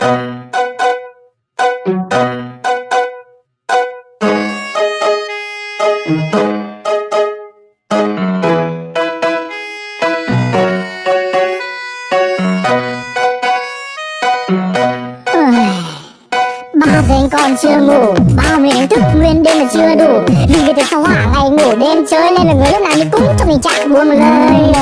ba giờ còn chưa ngủ bao người đánh thức, nguyên đêm mà chưa đủ. Vì vậy từ sau hỏa ngày ngủ, đêm chơi, nên là người lúc nào đi cũng cho mình trạng buồn một lời.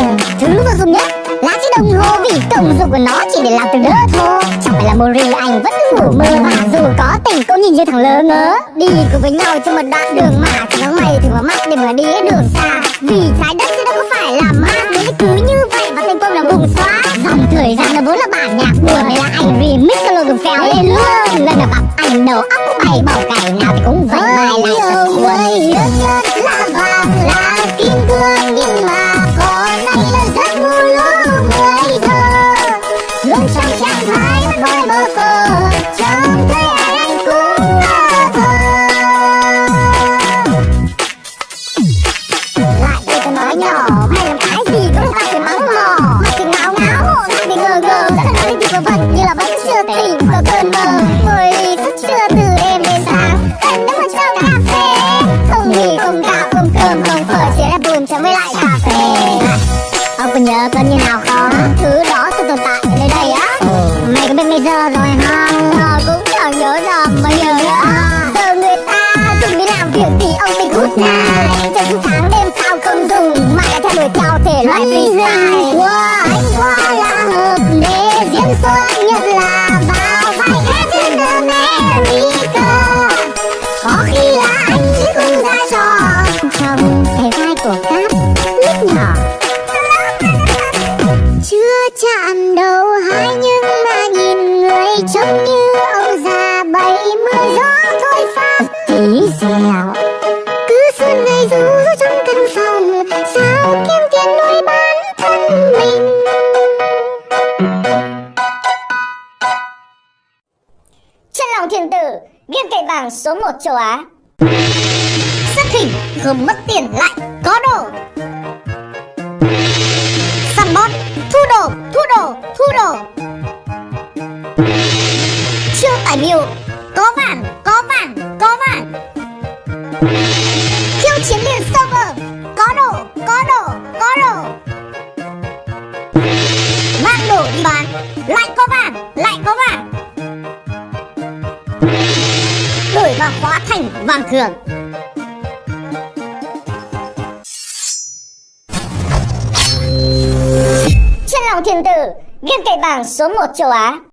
Thứ vô dụng nhất là chiếc đồng hồ vì công dụng của nó chỉ để làm từ đỡ thôi. Chẳng phải là mori anh vẫn ngủ mơ mà dù có tỉnh cũng nhìn như thằng lơ ngớ đi cùng với nhau trên một đoạn đường mà chẳng có mày thì có mắt để mà đi hết đường xa. Vì trái đất chứ đâu có phải là mát nếu cứ như vậy và thành công là bùng xóa. Dòng thời gian nó vốn là bản nhạc buồn này là anh remix solo lô phèo lên luôn. Lần là gặp anh đầu óc bay bỏ cày nào thì cũng nhớ cơn như nào không? Thứ đó sẽ tồn tại ở nơi đây á. Mày có biết bây giờ rồi việc thì ông bị cút này cho những tháng đêm sao không dùng mà lại theo đuổi theo thể loại freestyle. Wow, anh qua là hợp để diễn xuất nhất là vào vai Captain America có khi là anh chứ không ra trò. Không thể vai của cát lúc nhỏ. Chưa chạm đầu lòng thiên tử game cậy vàng số 1 châu á. Xuất hình không mất tiền lại, có đồ. Săn bot thu đồ thu đồ thu đồ. Chưa tải miêu có vàng có vàng có vàng. Khiêu chiến liền server có đồ có đồ có đồ. Mang đồ đi bán, lại có vàng, lại có vàng. Đổi và hóa thành vàng thường. Chân lòng thiên tử game cậy bảng số 1 châu á.